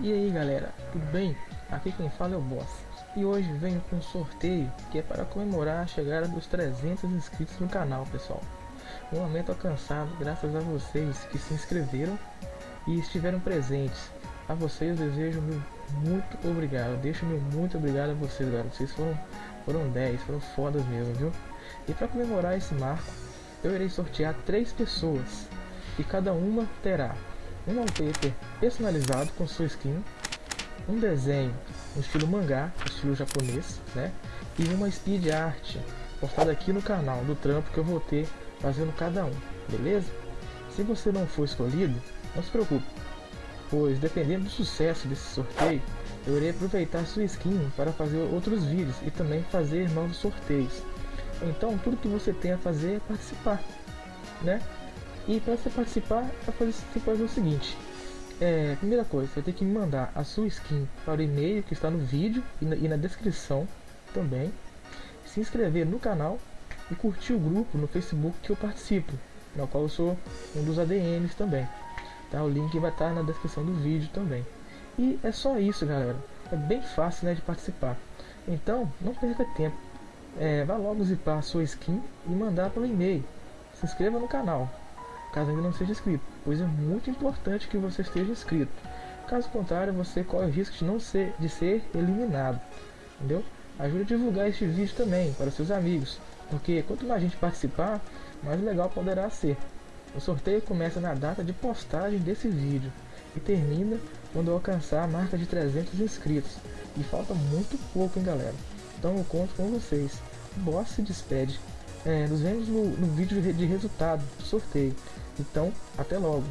E aí galera, tudo bem? Aqui quem fala é o Boss. E hoje venho com um sorteio que é para comemorar a chegada dos 300 inscritos no canal pessoal. Um momento alcançado graças a vocês que se inscreveram e estiveram presentes. A vocês eu desejo meu muito obrigado, deixo meu muito obrigado a vocês galera, vocês foram, foram 10, foram fodas mesmo, viu? E para comemorar esse marco, eu irei sortear três pessoas e cada uma terá um wallpaper personalizado com sua skin, um desenho no estilo mangá, estilo japonês, né? E uma speed art postada aqui no canal do trampo que eu vou ter fazendo cada um, beleza? Se você não for escolhido, não se preocupe, pois dependendo do sucesso desse sorteio, eu irei aproveitar sua skin para fazer outros vídeos e também fazer novos sorteios. Então tudo que você tem a fazer é participar, né? E para você participar, você fazer o seguinte. É, primeira coisa, você tem que mandar a sua skin para o e-mail que está no vídeo e na, e na descrição também. Se inscrever no canal e curtir o grupo no Facebook que eu participo, no qual eu sou um dos ADMs também. Tá? O link vai estar na descrição do vídeo também. E é só isso, galera. É bem fácil né, de participar. Então, não perca tempo. É, vá logo zipar a sua skin e mandar pelo e-mail. Se inscreva no canal caso ainda não seja inscrito, pois é muito importante que você esteja inscrito. Caso contrário, você corre o risco de não ser, de ser eliminado, entendeu? Ajude a divulgar este vídeo também para seus amigos, porque quanto mais gente participar, mais legal poderá ser. O sorteio começa na data de postagem desse vídeo e termina quando alcançar a marca de 300 inscritos. E falta muito pouco, hein, galera? Então eu conto com vocês. O boss se despede. É, nos vemos no, no vídeo de resultado do sorteio. Então, até logo!